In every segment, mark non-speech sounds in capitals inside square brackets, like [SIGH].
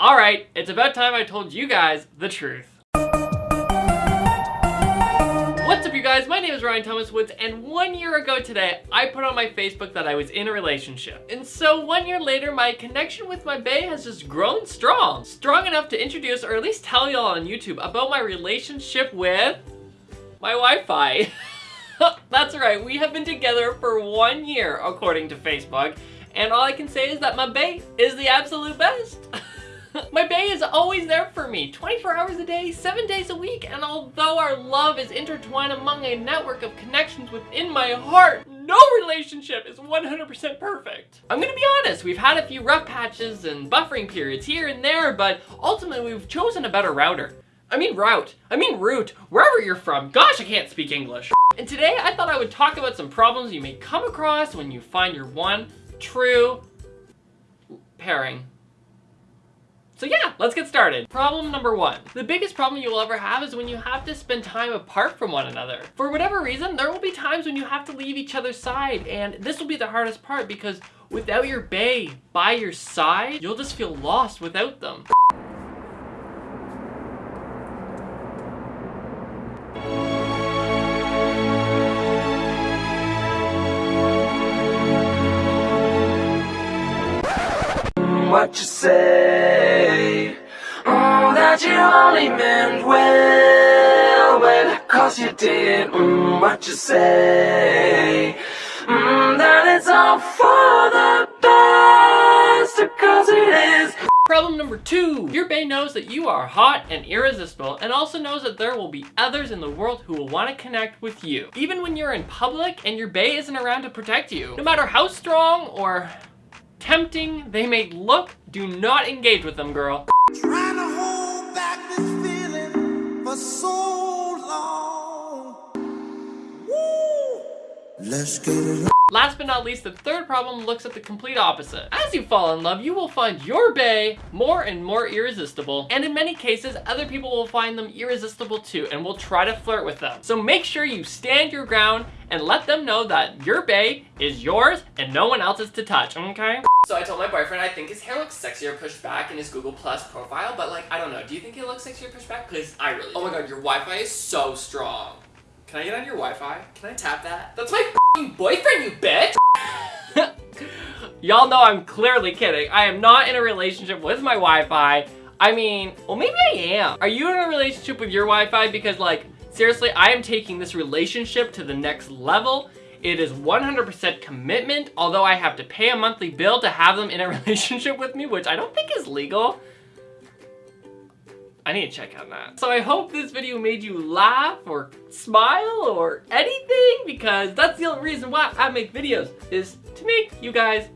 Alright, it's about time I told you guys the truth. What's up you guys, my name is Ryan Thomas Woods and one year ago today I put on my Facebook that I was in a relationship. And so one year later my connection with my bae has just grown strong. Strong enough to introduce or at least tell y'all on YouTube about my relationship with my Wi-Fi. [LAUGHS] That's right, we have been together for one year according to Facebook and all I can say is that my bae is the absolute best. [LAUGHS] [LAUGHS] My bae is always there for me, 24 hours a day, 7 days a week, and although our love is intertwined among a network of connections within my heart, no relationship is 100% perfect. I'm gonna be honest, we've had a few rough patches and buffering periods here and there, but ultimately we've chosen a better router. I mean route. I mean route. Wherever you're from. Gosh, I can't speak English. And today I thought I would talk about some problems you may come across when you find your one true pairing. So yeah, let's get started. Problem number one. The biggest problem you will ever have is when you have to spend time apart from one another. For whatever reason, there will be times when you have to leave each other's side, and this will be the hardest part because without your bae by your side, you'll just feel lost without them. what you say That you only meant well Well, cause you did mm, what you say mm, That it's all for the best Cause it is Problem number two, your bae knows that you are hot and irresistible and also knows that there will be others in the world who will want to connect with you. Even when you're in public and your bae isn't around to protect you. No matter how strong or tempting they may look, do not engage with them, girl. Trying Last but not least, the third problem looks at the complete opposite. As you fall in love, you will find your bae more and more irresistible. And in many cases, other people will find them irresistible too and will try to flirt with them. So make sure you stand your ground and let them know that your bae is yours and no one else is to touch, okay? So I told my boyfriend I think his hair looks sexier pushed back in his Google Plus profile, but like, I don't know. Do you think it looks sexier pushed back? Because I really Oh my god, your Wi-Fi is so strong. Can I get on your Wi-Fi? Can I tap that? That's my boyfriend, you bitch! [LAUGHS] Y'all know I'm clearly kidding. I am not in a relationship with my Wi-Fi. I mean, well maybe I am. Are you in a relationship with your Wi-Fi? Because like, seriously, I am taking this relationship to the next level. It is 100% commitment, although I have to pay a monthly bill to have them in a [LAUGHS] relationship with me, which I don't think is legal. I need to check on that. So I hope this video made you laugh or smile or anything because that's the only reason why I make videos is to make you guys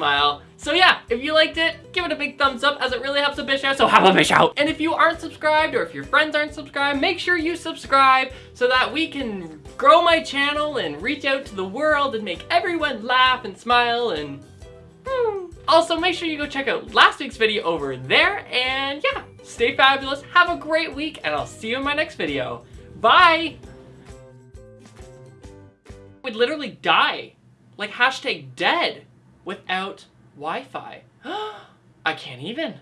smile. So yeah, if you liked it, give it a big thumbs up as it really helps a bitch out, so have a bitch out. And if you aren't subscribed or if your friends aren't subscribed, make sure you subscribe so that we can grow my channel and reach out to the world and make everyone laugh and smile and hmm. Also, make sure you go check out last week's video over there and yeah, Stay fabulous, have a great week, and I'll see you in my next video. Bye! Would literally die. Like hashtag dead without Wi-Fi. [GASPS] I can't even.